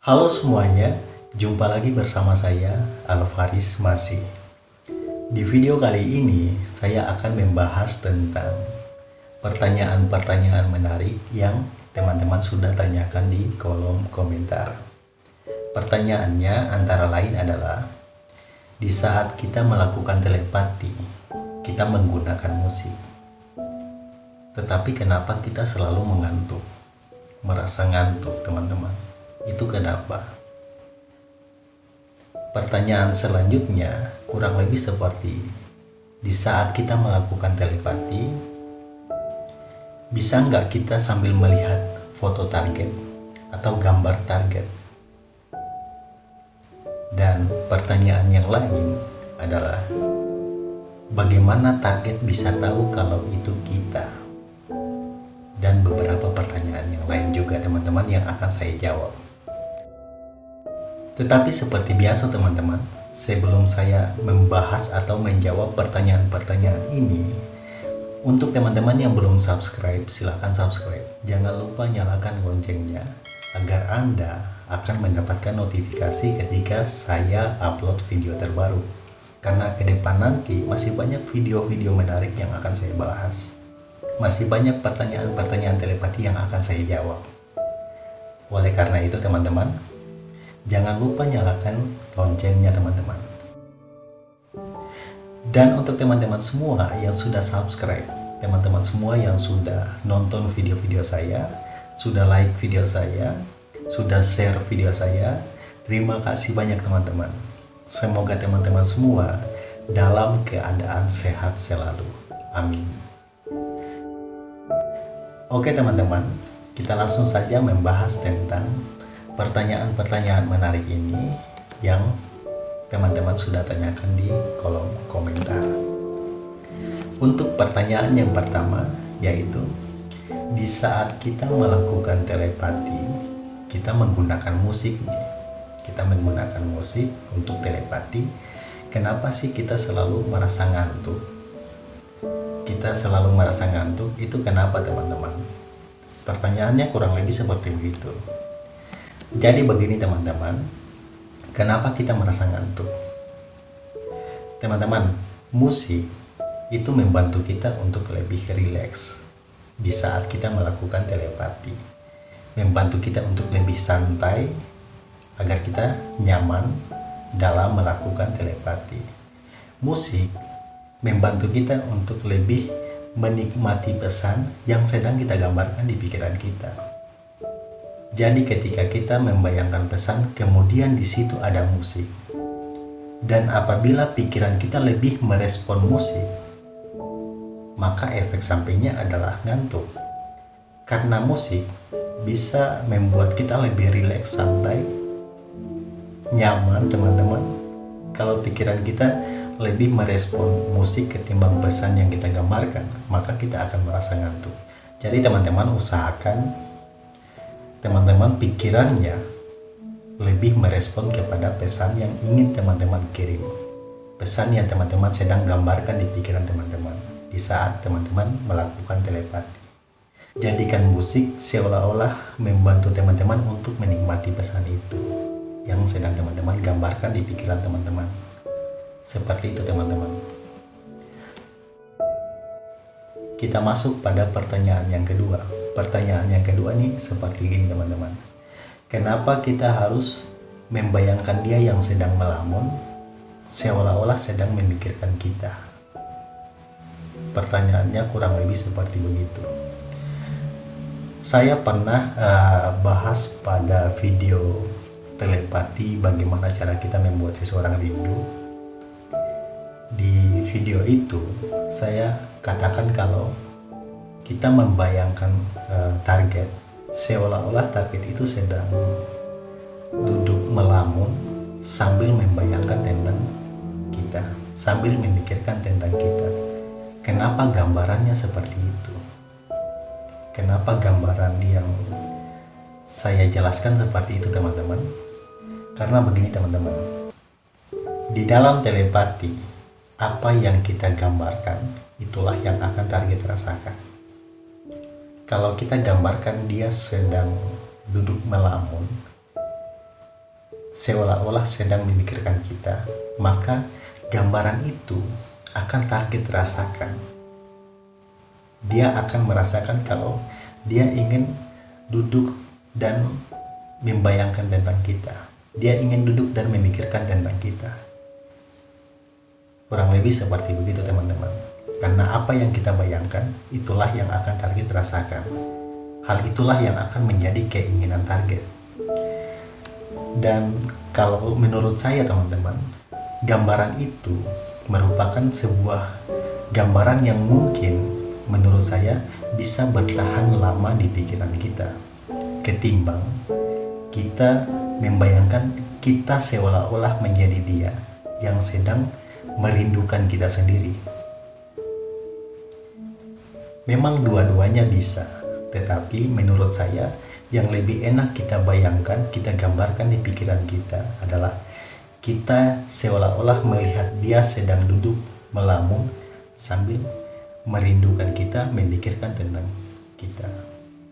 Halo semuanya, jumpa lagi bersama saya Alvaris Masih. Di video kali ini saya akan membahas tentang pertanyaan-pertanyaan menarik yang teman-teman sudah tanyakan di kolom komentar. Pertanyaannya antara lain adalah di saat kita melakukan telepati, kita menggunakan musik. Tetapi kenapa kita selalu mengantuk? Merasa ngantuk, teman-teman. Itu kenapa? Pertanyaan selanjutnya kurang lebih seperti di saat kita melakukan telepati, bisa nggak kita sambil melihat foto target atau gambar target? Dan pertanyaan yang lain adalah bagaimana target bisa tahu kalau itu kita? Dan beberapa pertanyaan yang lain juga teman-teman yang akan saya jawab. Tetapi seperti biasa teman-teman, sebelum saya membahas atau menjawab pertanyaan-pertanyaan ini, untuk teman-teman yang belum subscribe, silahkan subscribe. Jangan lupa nyalakan loncengnya agar Anda akan mendapatkan notifikasi ketika saya upload video terbaru. Karena ke depan nanti masih banyak video-video menarik yang akan saya bahas. Masih banyak pertanyaan-pertanyaan telepati yang akan saya jawab. Oleh karena itu teman-teman, jangan lupa nyalakan loncengnya teman-teman. Dan untuk teman-teman semua yang sudah subscribe teman-teman semua yang sudah nonton video-video saya sudah like video saya sudah share video saya terima kasih banyak teman-teman. Semoga teman-teman semua dalam keadaan sehat selalu. Amin. Oke teman-teman kita langsung saja membahas tentang pertanyaan-pertanyaan menarik ini yang teman-teman sudah tanyakan di kolom komentar. Untuk pertanyaan yang pertama yaitu di saat kita melakukan telepati, kita menggunakan musik. Kita menggunakan musik untuk telepati. Kenapa sih kita selalu merasa ngantuk? Kita selalu merasa ngantuk itu kenapa teman-teman? Pertanyaannya kurang lebih seperti begitu. Jadi begini teman-teman, kenapa kita merasa ngantuk? Teman-teman, musik itu membantu kita untuk lebih rileks di saat kita melakukan telepati. Membantu kita untuk lebih santai agar kita nyaman dalam melakukan telepati. Musik membantu kita untuk lebih menikmati pesan yang sedang kita gambarkan di pikiran kita jadi ketika kita membayangkan pesan, kemudian di situ ada musik. Dan apabila pikiran kita lebih merespon musik, maka efek sampingnya adalah ngantuk. Karena musik bisa membuat kita lebih rileks, santai, nyaman teman-teman. Kalau pikiran kita lebih merespon musik ketimbang pesan yang kita gambarkan, maka kita akan merasa ngantuk. Jadi teman-teman usahakan teman-teman pikirannya lebih merespon kepada pesan yang ingin teman-teman kirim. Pesan yang teman-teman sedang gambarkan di pikiran teman-teman di saat teman-teman melakukan telepati. Jadikan musik seolah-olah membantu teman-teman untuk menikmati pesan itu yang sedang teman-teman gambarkan di pikiran teman-teman. Seperti itu teman-teman. Kita masuk pada pertanyaan yang kedua. Pertanyaan yang kedua nih seperti ini teman-teman. Kenapa kita harus membayangkan dia yang sedang melamun seolah-olah sedang memikirkan kita? Pertanyaannya kurang lebih seperti begitu. Saya pernah uh, bahas pada video telepati bagaimana cara kita membuat seseorang rindu. Di video itu saya katakan kalau kita membayangkan uh, target seolah-olah target itu sedang duduk melamun sambil membayangkan tentang kita sambil memikirkan tentang kita. Kenapa gambarannya seperti itu? Kenapa gambaran yang saya jelaskan seperti itu teman-teman? Karena begini teman-teman. Di dalam telepati apa yang kita gambarkan itulah yang akan target rasakan kalau kita gambarkan dia sedang duduk melamun seolah-olah sedang memikirkan kita, maka gambaran itu akan target rasakan. Dia akan merasakan kalau dia ingin duduk dan membayangkan tentang kita. Dia ingin duduk dan memikirkan tentang kita. Kurang lebih seperti begitu teman-teman. Karena apa yang kita bayangkan, itulah yang akan target rasakan. Hal itulah yang akan menjadi keinginan target. Dan kalau menurut saya teman-teman, gambaran itu merupakan sebuah gambaran yang mungkin menurut saya bisa bertahan lama di pikiran kita ketimbang kita membayangkan kita seolah-olah menjadi dia yang sedang merindukan kita sendiri. Memang dua-duanya bisa, tetapi menurut saya yang lebih enak kita bayangkan, kita gambarkan di pikiran kita adalah kita seolah-olah melihat dia sedang duduk melamun sambil merindukan kita, memikirkan tentang kita.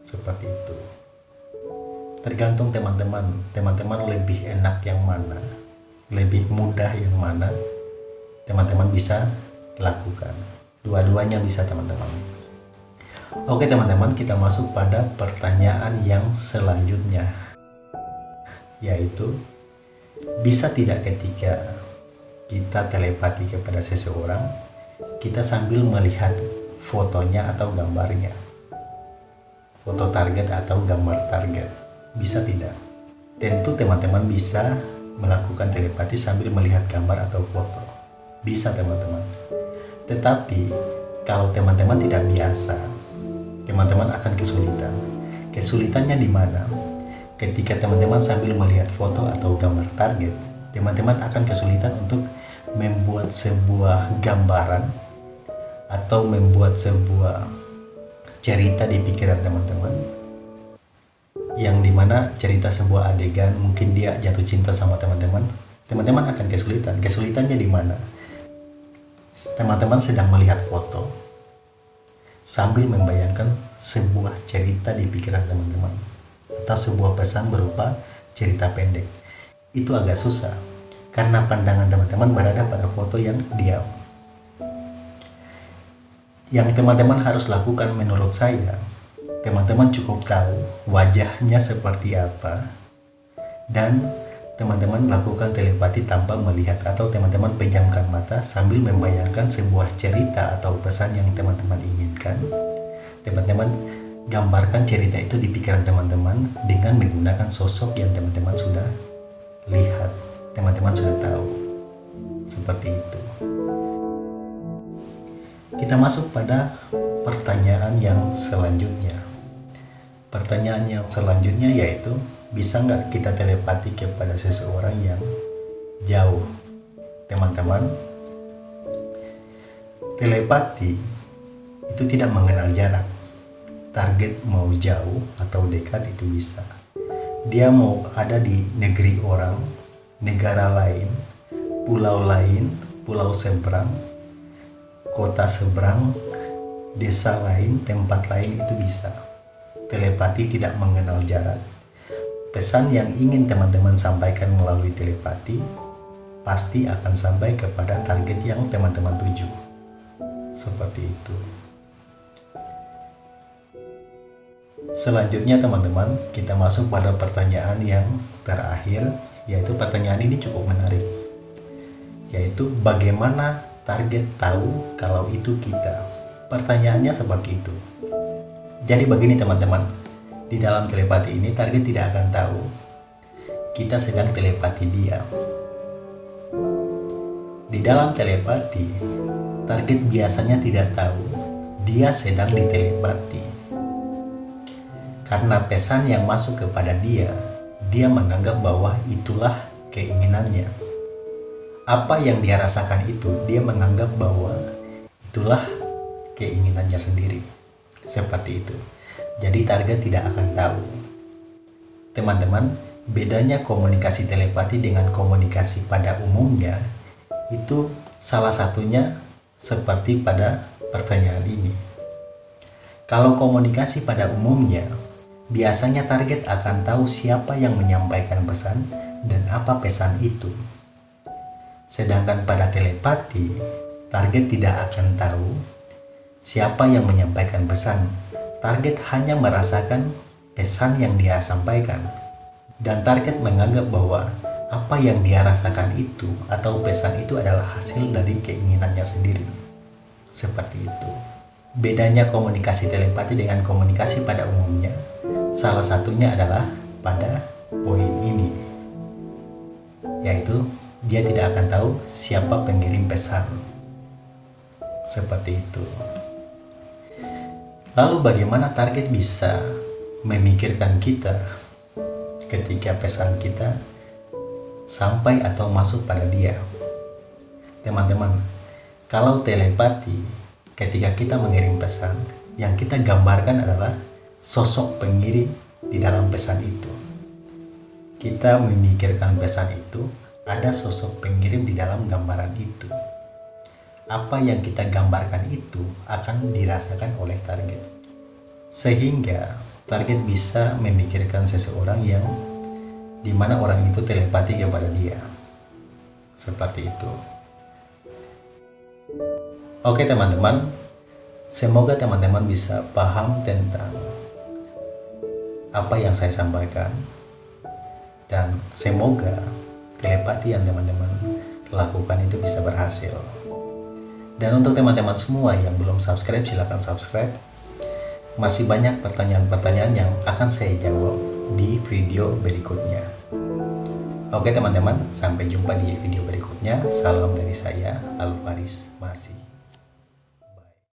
Seperti itu. Tergantung teman-teman, teman-teman lebih enak yang mana, lebih mudah yang mana, teman-teman bisa lakukan. Dua-duanya bisa teman-teman. Oke teman-teman, kita masuk pada pertanyaan yang selanjutnya. Yaitu, bisa tidak ketika kita telepati kepada seseorang, kita sambil melihat fotonya atau gambarnya? Foto target atau gambar target. Bisa tidak? Tentu teman-teman bisa melakukan telepati sambil melihat gambar atau foto. Bisa teman-teman. Tetapi, kalau teman-teman tidak biasa, teman-teman akan kesulitan. Kesulitannya di mana? Ketika teman-teman sambil melihat foto atau gambar target, teman-teman akan kesulitan untuk membuat sebuah gambaran atau membuat sebuah cerita di pikiran teman-teman yang di mana cerita sebuah adegan mungkin dia jatuh cinta sama teman-teman teman-teman akan kesulitan kesulitannya di mana teman-teman sedang melihat foto sambil membayangkan sebuah cerita di pikiran teman-teman atau sebuah pesan berupa cerita pendek. Itu agak susah karena pandangan teman-teman berada pada foto yang diam. Yang teman-teman harus lakukan menurut saya, teman-teman cukup tahu wajahnya seperti apa dan teman-teman lakukan telepati tanpa melihat atau teman-teman pejamkan mata sambil membayangkan sebuah cerita atau pesan yang teman-teman inginkan. Teman-teman gambarkan cerita itu di pikiran teman-teman dengan menggunakan sosok yang teman-teman sudah lihat, teman-teman sudah tahu. Seperti itu. Kita masuk pada pertanyaan yang selanjutnya. Pertanyaan yang selanjutnya yaitu bisa nggak kita telepati kepada seseorang yang jauh? Teman-teman telepati itu tidak mengenal jarak. Target mau jauh atau dekat itu bisa. Dia mau ada di negeri orang negara lain pulau lain pulau seberang kota seberang desa lain tempat lain itu bisa telepati tidak mengenal jarak Pesan yang ingin teman-teman sampaikan melalui telepati pasti akan sampai kepada target yang teman-teman tuju. Seperti itu. Selanjutnya teman-teman, kita masuk pada pertanyaan yang terakhir, yaitu pertanyaan ini cukup menarik. Yaitu bagaimana target tahu kalau itu kita? Pertanyaannya seperti itu. Jadi begini teman-teman, di dalam telepati ini target tidak akan tahu kita sedang telepati dia. Di dalam telepati, target biasanya tidak tahu dia sedang ditelepati. Karena pesan yang masuk kepada dia, dia menganggap bahwa itulah keinginannya. Apa yang dia rasakan itu, dia menganggap bahwa itulah keinginannya sendiri. Seperti itu. Jadi target tidak akan tahu. Teman-teman, bedanya komunikasi telepati dengan komunikasi pada umumnya itu salah satunya seperti pada pertanyaan ini. Kalau komunikasi pada umumnya, biasanya target akan tahu siapa yang menyampaikan pesan dan apa pesan itu. Sedangkan pada telepati, target tidak akan tahu siapa yang menyampaikan pesan. Target hanya merasakan pesan yang dia sampaikan. Dan target menganggap bahwa apa yang dia rasakan itu atau pesan itu adalah hasil dari keinginannya sendiri. Seperti itu. Bedanya komunikasi telepati dengan komunikasi pada umumnya, salah satunya adalah pada poin ini, yaitu dia tidak akan tahu siapa pengirim pesan. Seperti itu. Lalu bagaimana target bisa memikirkan kita ketika pesan kita sampai atau masuk pada dia. Teman-teman, kalau telepati, ketika kita mengirim pesan, yang kita gambarkan adalah sosok pengirim di dalam pesan itu. Kita memikirkan pesan itu, ada sosok pengirim di dalam gambaran itu. Apa yang kita gambarkan itu akan dirasakan oleh target. Sehingga target bisa memikirkan seseorang yang di mana orang itu telepati kepada dia. Seperti itu. Oke teman-teman, semoga teman-teman bisa paham tentang apa yang saya sampaikan dan semoga telepati yang teman-teman lakukan itu bisa berhasil. Dan untuk teman-teman semua yang belum subscribe, silahkan subscribe. Masih banyak pertanyaan-pertanyaan yang akan saya jawab di video berikutnya. Oke teman-teman, sampai jumpa di video berikutnya. Salam dari saya, Alvaris Masih.